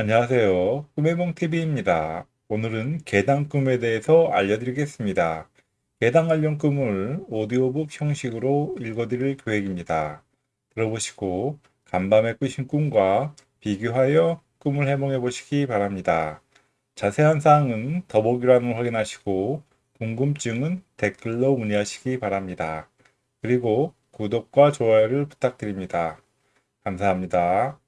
안녕하세요. 꿈의몽TV입니다. 오늘은 계단 꿈에 대해서 알려드리겠습니다. 계단 관련 꿈을 오디오북 형식으로 읽어드릴 계획입니다. 들어보시고 간밤에 꾸신 꿈과 비교하여 꿈을 해몽해 보시기 바랍니다. 자세한 사항은 더보기란을 확인하시고 궁금증은 댓글로 문의하시기 바랍니다. 그리고 구독과 좋아요를 부탁드립니다. 감사합니다.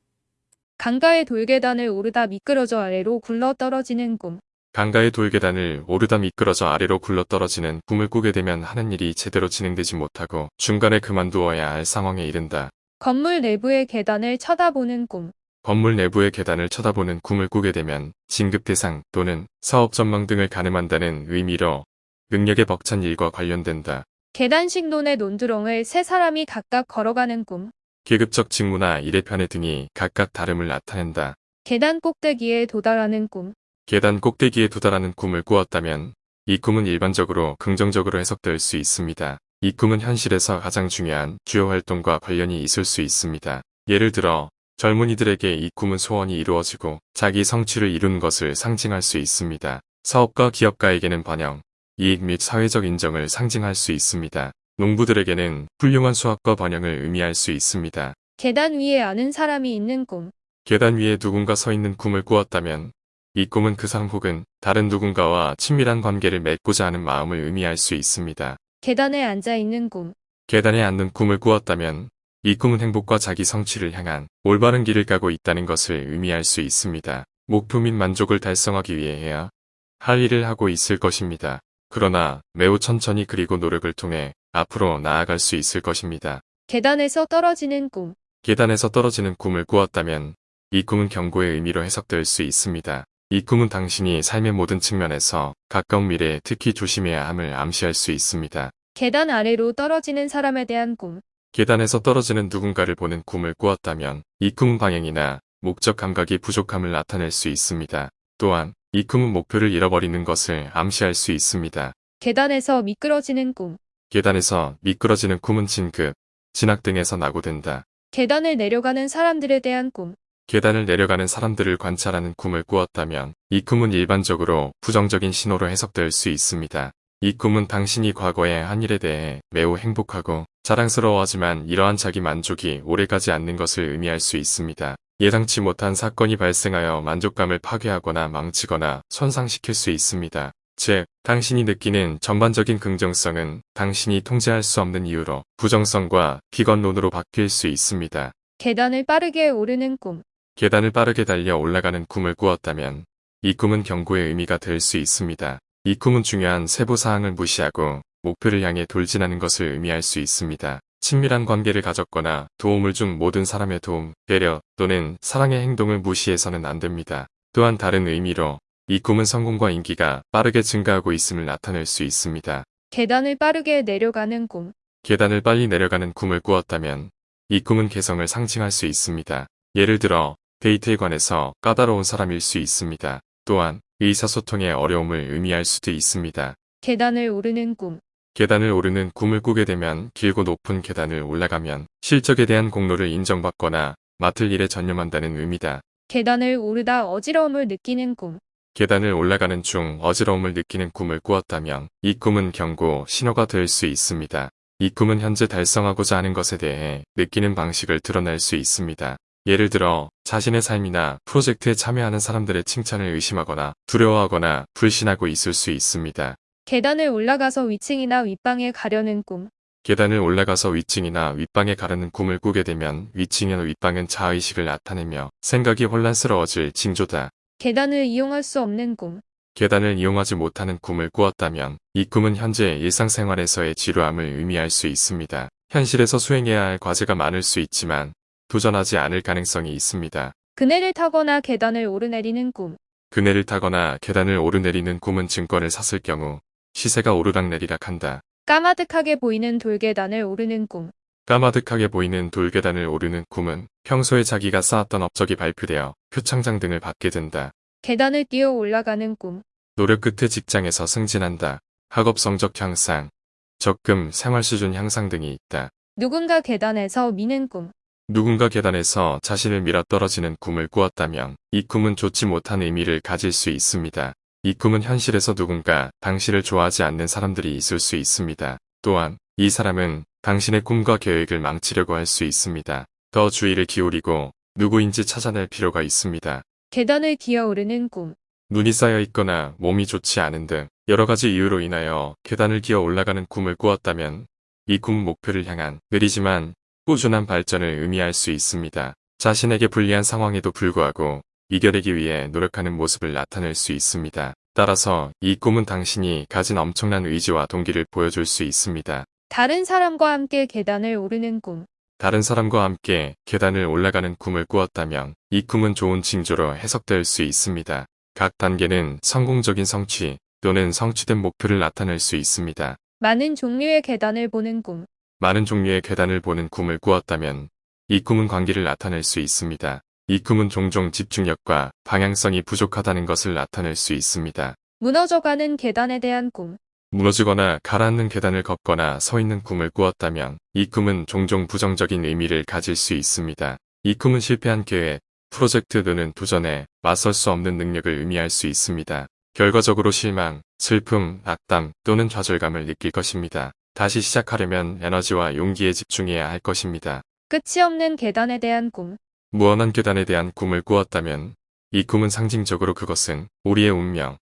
강가의 돌계단을 오르다 미끄러져 아래로 굴러 떨어지는 꿈. 강가의 돌계단을 오르다 미끄러져 아래로 굴러 떨어지는 꿈을 꾸게 되면 하는 일이 제대로 진행되지 못하고 중간에 그만두어야 할 상황에 이른다. 건물 내부의 계단을 쳐다보는 꿈. 건물 내부의 계단을 쳐다보는 꿈을 꾸게 되면 진급 대상 또는 사업 전망 등을 가늠한다는 의미로 능력에 벅찬 일과 관련된다. 계단식 논의 논두렁을 세 사람이 각각 걸어가는 꿈. 계급적 직무나 일의 편의 등이 각각 다름을 나타낸다. 계단 꼭대기에 도달하는 꿈. 계단 꼭대기에 도달하는 꿈을 꾸었다면 이 꿈은 일반적으로 긍정적으로 해석될 수 있습니다. 이 꿈은 현실에서 가장 중요한 주요 활동과 관련이 있을 수 있습니다. 예를 들어 젊은이들에게 이 꿈은 소원이 이루어지고 자기 성취를 이룬 것을 상징할 수 있습니다. 사업가 기업가에게는 번영, 이익 및 사회적 인정을 상징할 수 있습니다. 농부들에게는 훌륭한 수확과 번영을 의미할 수 있습니다. 계단 위에 아는 사람이 있는 꿈. 계단 위에 누군가 서 있는 꿈을 꾸었다면 이 꿈은 그 사람 혹은 다른 누군가와 친밀한 관계를 맺고자 하는 마음을 의미할 수 있습니다. 계단에 앉아 있는 꿈. 계단에 앉는 꿈을 꾸었다면 이 꿈은 행복과 자기 성취를 향한 올바른 길을 가고 있다는 것을 의미할 수 있습니다. 목표 및 만족을 달성하기 위해 해야 할 일을 하고 있을 것입니다. 그러나 매우 천천히 그리고 노력을 통해 앞으로 나아갈 수 있을 것입니다. 계단에서 떨어지는 꿈. 계단에서 떨어지는 꿈을 꾸었다면 이 꿈은 경고의 의미로 해석될 수 있습니다. 이 꿈은 당신이 삶의 모든 측면에서 가까운 미래에 특히 조심해야 함을 암시할 수 있습니다. 계단 아래로 떨어지는 사람에 대한 꿈. 계단에서 떨어지는 누군가를 보는 꿈을 꾸었다면 이 꿈은 방향이나 목적 감각이 부족함을 나타낼 수 있습니다. 또한 이 꿈은 목표를 잃어버리는 것을 암시할 수 있습니다. 계단에서 미끄러지는 꿈. 계단에서 미끄러지는 꿈은 진급, 진학 등에서 낙오된다. 계단을 내려가는 사람들에 대한 꿈. 계단을 내려가는 사람들을 관찰하는 꿈을 꾸었다면 이 꿈은 일반적으로 부정적인 신호로 해석될 수 있습니다. 이 꿈은 당신이 과거에 한 일에 대해 매우 행복하고 자랑스러워하지만 이러한 자기 만족이 오래가지 않는 것을 의미할 수 있습니다. 예상치 못한 사건이 발생하여 만족감을 파괴하거나 망치거나 손상시킬 수 있습니다. 즉, 당신이 느끼는 전반적인 긍정성은 당신이 통제할 수 없는 이유로 부정성과 비관론으로 바뀔 수 있습니다. 계단을 빠르게 오르는 꿈. 계단을 빠르게 달려 올라가는 꿈을 꾸었다면 이 꿈은 경고의 의미가 될 수 있습니다. 이 꿈은 중요한 세부 사항을 무시하고 목표를 향해 돌진하는 것을 의미할 수 있습니다. 친밀한 관계를 가졌거나 도움을 준 모든 사람의 도움, 배려 또는 사랑의 행동을 무시해서는 안 됩니다. 또한 다른 의미로 이 꿈은 성공과 인기가 빠르게 증가하고 있음을 나타낼 수 있습니다. 계단을 빠르게 내려가는 꿈. 계단을 빨리 내려가는 꿈을 꾸었다면 이 꿈은 개성을 상징할 수 있습니다. 예를 들어 데이트에 관해서 까다로운 사람일 수 있습니다. 또한 의사소통의 어려움을 의미할 수도 있습니다. 계단을 오르는 꿈. 계단을 오르는 꿈을 꾸게 되면 길고 높은 계단을 올라가면 실적에 대한 공로를 인정받거나 맡을 일에 전념한다는 의미다. 계단을 오르다 어지러움을 느끼는 꿈. 계단을 올라가는 중 어지러움을 느끼는 꿈을 꾸었다면 이 꿈은 경고, 신호가 될 수 있습니다. 이 꿈은 현재 달성하고자 하는 것에 대해 느끼는 방식을 드러낼 수 있습니다. 예를 들어 자신의 삶이나 프로젝트에 참여하는 사람들의 칭찬을 의심하거나 두려워하거나 불신하고 있을 수 있습니다. 계단을 올라가서 위층이나 윗방에 가려는 꿈. 계단을 올라가서 위층이나 윗방에 가르는 꿈을 꾸게 되면 위층이나 윗방은 자의식을 나타내며 생각이 혼란스러워질 징조다. 계단을 이용할 수 없는 꿈. 계단을 이용하지 못하는 꿈을 꾸었다면 이 꿈은 현재 일상생활에서의 지루함을 의미할 수 있습니다. 현실에서 수행해야 할 과제가 많을 수 있지만 도전하지 않을 가능성이 있습니다. 그네를 타거나 계단을 오르내리는 꿈. 그네를 타거나 계단을 오르내리는 꿈은 증권을 샀을 경우 시세가 오르락내리락 한다. 까마득하게 보이는 돌계단을 오르는 꿈. 까마득하게 보이는 돌계단을 오르는 꿈은 평소에 자기가 쌓았던 업적이 발표되어 표창장 등을 받게 된다. 계단을 뛰어 올라가는 꿈. 노력 끝에 직장에서 승진한다. 학업 성적 향상, 적금, 생활 수준 향상 등이 있다. 누군가 계단에서 미는 꿈. 누군가 계단에서 자신을 밀어 떨어지는 꿈을 꾸었다면 이 꿈은 좋지 못한 의미를 가질 수 있습니다. 이 꿈은 현실에서 누군가 당신을 좋아하지 않는 사람들이 있을 수 있습니다. 또한 이 사람은 당신의 꿈과 계획을 망치려고 할 수 있습니다. 더 주의를 기울이고 누구인지 찾아낼 필요가 있습니다. 계단을 기어오르는 꿈. 눈이 쌓여 있거나 몸이 좋지 않은 등 여러 가지 이유로 인하여 계단을 기어 올라가는 꿈을 꾸었다면 이 꿈 목표를 향한 느리지만 꾸준한 발전을 의미할 수 있습니다. 자신에게 불리한 상황에도 불구하고 이겨내기 위해 노력하는 모습을 나타낼 수 있습니다. 따라서 이 꿈은 당신이 가진 엄청난 의지와 동기를 보여줄 수 있습니다. 다른 사람과 함께 계단을 오르는 꿈. 다른 사람과 함께 계단을 올라가는 꿈을 꾸었다면 이 꿈은 좋은 징조로 해석될 수 있습니다. 각 단계는 성공적인 성취 또는 성취된 목표를 나타낼 수 있습니다. 많은 종류의 계단을 보는 꿈. 많은 종류의 계단을 보는 꿈을 꾸었다면 이 꿈은 관계를 나타낼 수 있습니다. 이 꿈은 종종 집중력과 방향성이 부족하다는 것을 나타낼 수 있습니다. 무너져가는 계단에 대한 꿈. 무너지거나 가라앉는 계단을 걷거나 서 있는 꿈을 꾸었다면 이 꿈은 종종 부정적인 의미를 가질 수 있습니다. 이 꿈은 실패한 계획, 프로젝트 또는 도전에 맞설 수 없는 능력을 의미할 수 있습니다. 결과적으로 실망, 슬픔, 악담 또는 좌절감을 느낄 것입니다. 다시 시작하려면 에너지와 용기에 집중해야 할 것입니다. 끝이 없는 계단에 대한 꿈. 무한한 계단에 대한 꿈을 꾸었다면 이 꿈은 상징적으로 그것은 우리의 운명,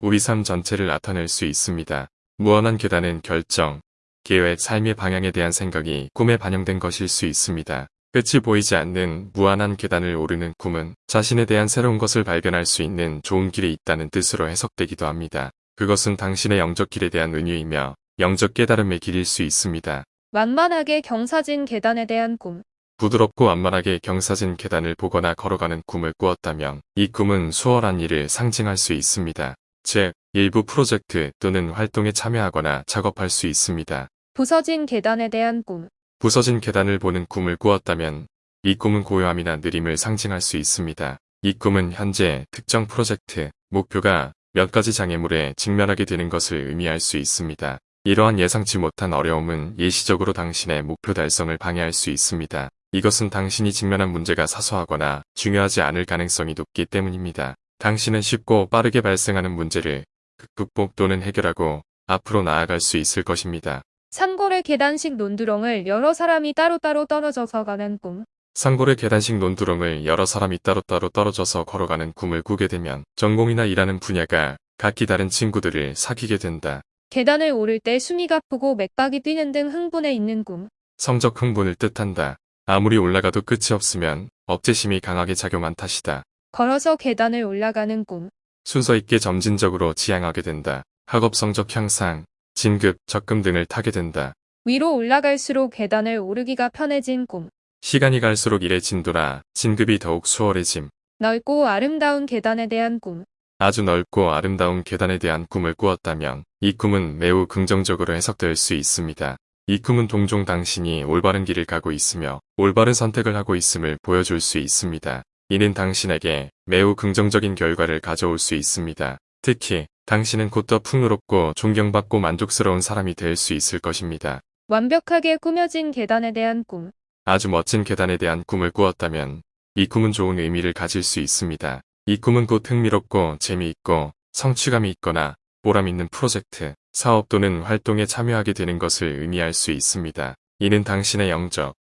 우리 삶 전체를 나타낼 수 있습니다. 무한한 계단은 결정, 계획, 삶의 방향에 대한 생각이 꿈에 반영된 것일 수 있습니다. 끝이 보이지 않는 무한한 계단을 오르는 꿈은 자신에 대한 새로운 것을 발견할 수 있는 좋은 길에 있다는 뜻으로 해석되기도 합니다. 그것은 당신의 영적 길에 대한 은유이며 영적 깨달음의 길일 수 있습니다. 완만하게 경사진 계단에 대한 꿈. 부드럽고 완만하게 경사진 계단을 보거나 걸어가는 꿈을 꾸었다면 이 꿈은 수월한 일을 상징할 수 있습니다. 즉, 일부 프로젝트 또는 활동에 참여하거나 작업할 수 있습니다. 부서진 계단에 대한 꿈. 부서진 계단을 보는 꿈을 꾸었다면 이 꿈은 고요함이나 느림을 상징할 수 있습니다. 이 꿈은 현재 특정 프로젝트, 목표가 몇 가지 장애물에 직면하게 되는 것을 의미할 수 있습니다. 이러한 예상치 못한 어려움은 일시적으로 당신의 목표 달성을 방해할 수 있습니다. 이것은 당신이 직면한 문제가 사소하거나 중요하지 않을 가능성이 높기 때문입니다. 당신은 쉽고 빠르게 발생하는 문제를 극복 또는 해결하고 앞으로 나아갈 수 있을 것입니다. 산골의 계단식 논두렁을 여러 사람이 따로따로 떨어져서 가는 꿈. 산골의 계단식 논두렁을 여러 사람이 따로따로 떨어져서 걸어가는 꿈을 꾸게 되면 전공이나 일하는 분야가 각기 다른 친구들을 사귀게 된다. 계단을 오를 때 숨이 가쁘고 맥박이 뛰는 등 흥분해 있는 꿈. 성적 흥분을 뜻한다. 아무리 올라가도 끝이 없으면 억제심이 강하게 작용한 탓이다. 걸어서 계단을 올라가는 꿈. 순서 있게 점진적으로 지향하게 된다. 학업 성적 향상, 진급, 적금 등을 타게 된다. 위로 올라갈수록 계단을 오르기가 편해진 꿈. 시간이 갈수록 일의 진도나 진급이 더욱 수월해짐. 넓고 아름다운 계단에 대한 꿈. 아주 넓고 아름다운 계단에 대한 꿈을 꾸었다면 이 꿈은 매우 긍정적으로 해석될 수 있습니다. 이 꿈은 동종 당신이 올바른 길을 가고 있으며 올바른 선택을 하고 있음을 보여줄 수 있습니다. 이는 당신에게 매우 긍정적인 결과를 가져올 수 있습니다. 특히 당신은 곧 더 풍요롭고 존경받고 만족스러운 사람이 될 수 있을 것입니다. 완벽하게 꾸며진 계단에 대한 꿈. 아주 멋진 계단에 대한 꿈을 꾸었다면 이 꿈은 좋은 의미를 가질 수 있습니다. 이 꿈은 곧 흥미롭고 재미있고 성취감이 있거나 보람 있는 프로젝트, 사업 또는 활동에 참여하게 되는 것을 의미할 수 있습니다. 이는 당신의 영적,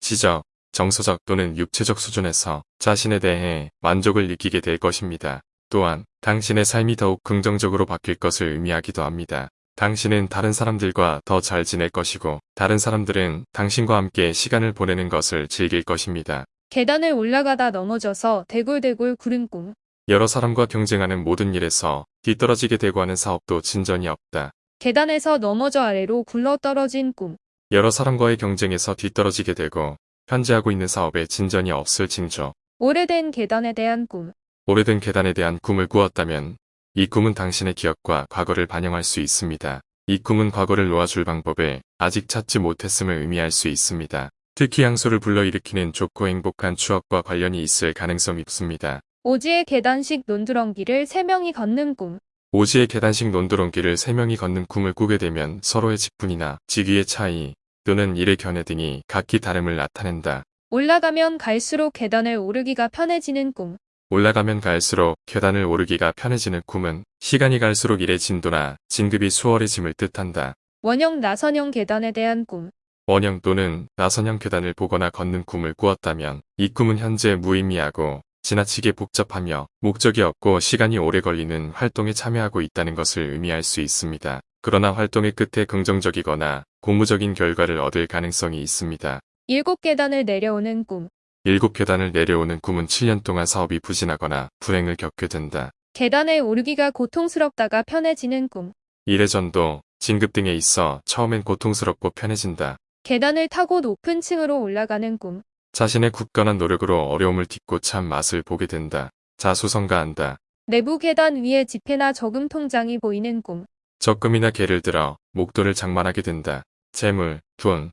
지적, 정서적 또는 육체적 수준에서 자신에 대해 만족을 느끼게 될 것입니다. 또한 당신의 삶이 더욱 긍정적으로 바뀔 것을 의미하기도 합니다. 당신은 다른 사람들과 더 잘 지낼 것이고 다른 사람들은 당신과 함께 시간을 보내는 것을 즐길 것입니다. 계단을 올라가다 넘어져서 대굴대굴 구른 꿈. 여러 사람과 경쟁하는 모든 일에서 뒤떨어지게 되고 하는 사업도 진전이 없다. 계단에서 넘어져 아래로 굴러 떨어진 꿈. 여러 사람과의 경쟁에서 뒤떨어지게 되고 현재 하고 있는 사업에 진전이 없을 징조. 오래된 계단에 대한 꿈. 오래된 계단에 대한 꿈을 꾸었다면 이 꿈은 당신의 기억과 과거를 반영할 수 있습니다. 이 꿈은 과거를 놓아줄 방법을 아직 찾지 못했음을 의미할 수 있습니다. 특히 향수를 불러일으키는 좋고 행복한 추억과 관련이 있을 가능성이 높습니다. 오지의 계단식 논두렁길을 세 명이 걷는 꿈. 오지의 계단식 논두렁길을 세 명이 걷는 꿈을 꾸게 되면 서로의 직분이나 직위의 차이 또는 일의 견해 등이 각기 다름을 나타낸다. 올라가면 갈수록 계단을 오르기가 편해지는 꿈. 올라가면 갈수록 계단을 오르기가 편해지는 꿈은 시간이 갈수록 일의 진도나 진급이 수월해짐을 뜻한다. 원형 나선형 계단에 대한 꿈. 원형 또는 나선형 계단을 보거나 걷는 꿈을 꾸었다면 이 꿈은 현재 무의미하고 지나치게 복잡하며 목적이 없고 시간이 오래 걸리는 활동에 참여하고 있다는 것을 의미할 수 있습니다. 그러나 활동의 끝에 긍정적이거나 고무적인 결과를 얻을 가능성이 있습니다. 일곱 계단을 내려오는 꿈. 일곱 계단을 내려오는 꿈은 7년 동안 사업이 부진하거나 불행을 겪게 된다. 계단에 오르기가 고통스럽다가 편해지는 꿈. 일회전도, 진급 등에 있어 처음엔 고통스럽고 편해진다. 계단을 타고 높은 층으로 올라가는 꿈. 자신의 굳건한 노력으로 어려움을 딛고 참 맛을 보게 된다. 자수성가한다. 내부 계단 위에 지폐나 저금 통장이 보이는 꿈. 적금이나 개를 들어 목돈을 장만하게 된다. 재물, 돈,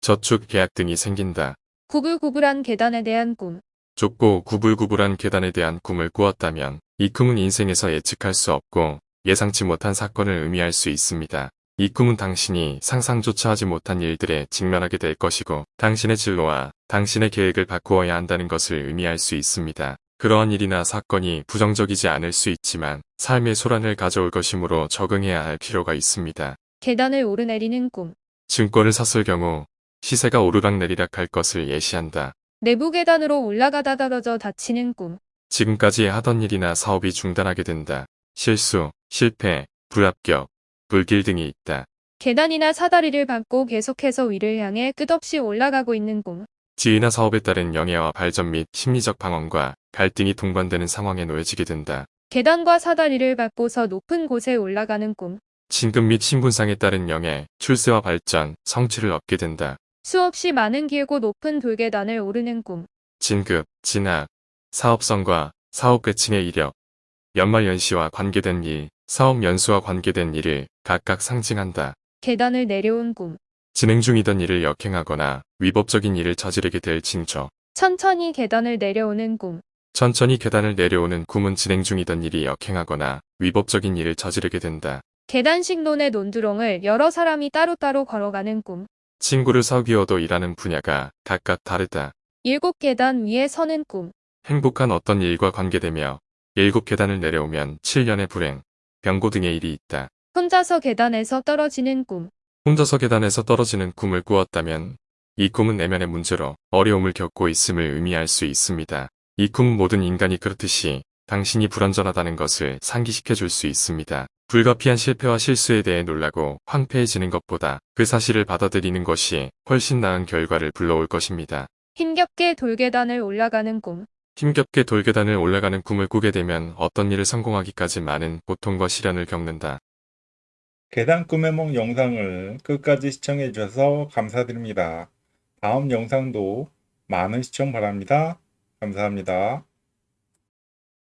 저축, 계약 등이 생긴다. 구불구불한 계단에 대한 꿈. 좁고 구불구불한 계단에 대한 꿈을 꾸었다면 이 꿈은 인생에서 예측할 수 없고 예상치 못한 사건을 의미할 수 있습니다. 이 꿈은 당신이 상상조차 하지 못한 일들에 직면하게 될 것이고 당신의 진로와 당신의 계획을 바꾸어야 한다는 것을 의미할 수 있습니다. 그러한 일이나 사건이 부정적이지 않을 수 있지만 삶의 소란을 가져올 것이므로 적응해야 할 필요가 있습니다. 계단을 오르내리는 꿈. 증권을 샀을 경우 시세가 오르락내리락 할 것을 예시한다. 내부 계단으로 올라가다 떨어져 다치는 꿈. 지금까지 하던 일이나 사업이 중단하게 된다. 실수, 실패, 불합격, 불길 등이 있다. 계단이나 사다리를 밟고 계속해서 위를 향해 끝없이 올라가고 있는 꿈. 지위나 사업에 따른 영예와 발전 및 심리적 방황과 갈등이 동반되는 상황에 놓여지게 된다. 계단과 사다리를 밟고서 높은 곳에 올라가는 꿈. 진급 및 신분상에 따른 영예, 출세와 발전, 성취를 얻게 된다. 수없이 많은 길고 높은 돌계단을 오르는 꿈. 진급, 진학, 사업성과 사업 계층의 이력, 연말연시와 관계된 일, 사업 연수와 관계된 일을 각각 상징한다. 계단을 내려온 꿈. 진행 중이던 일을 역행하거나 위법적인 일을 저지르게 될 징조. 천천히 계단을 내려오는 꿈. 천천히 계단을 내려오는 꿈은 진행 중이던 일이 역행하거나 위법적인 일을 저지르게 된다. 계단식 논의 논두렁을 여러 사람이 따로따로 걸어가는 꿈. 친구를 사귀어도 일하는 분야가 각각 다르다. 일곱 계단 위에 서는 꿈. 행복한 어떤 일과 관계되며 일곱 계단을 내려오면 7년의 불행, 병고 등의 일이 있다. 혼자서 계단에서 떨어지는 꿈. 혼자서 계단에서 떨어지는 꿈을 꾸었다면 이 꿈은 내면의 문제로 어려움을 겪고 있음을 의미할 수 있습니다. 이 꿈은 모든 인간이 그렇듯이 당신이 불완전하다는 것을 상기시켜 줄 수 있습니다. 불가피한 실패와 실수에 대해 놀라고 황폐해지는 것보다 그 사실을 받아들이는 것이 훨씬 나은 결과를 불러올 것입니다. 힘겹게 돌계단을 올라가는 꿈. 힘겹게 돌계단을 올라가는 꿈을 꾸게 되면 어떤 일을 성공하기까지 많은 고통과 시련을 겪는다. 계단 꿈의梦 영상을 끝까지 시청해 주셔서 감사드립니다. 다음 영상도 많은 시청 바랍니다. 감사합니다.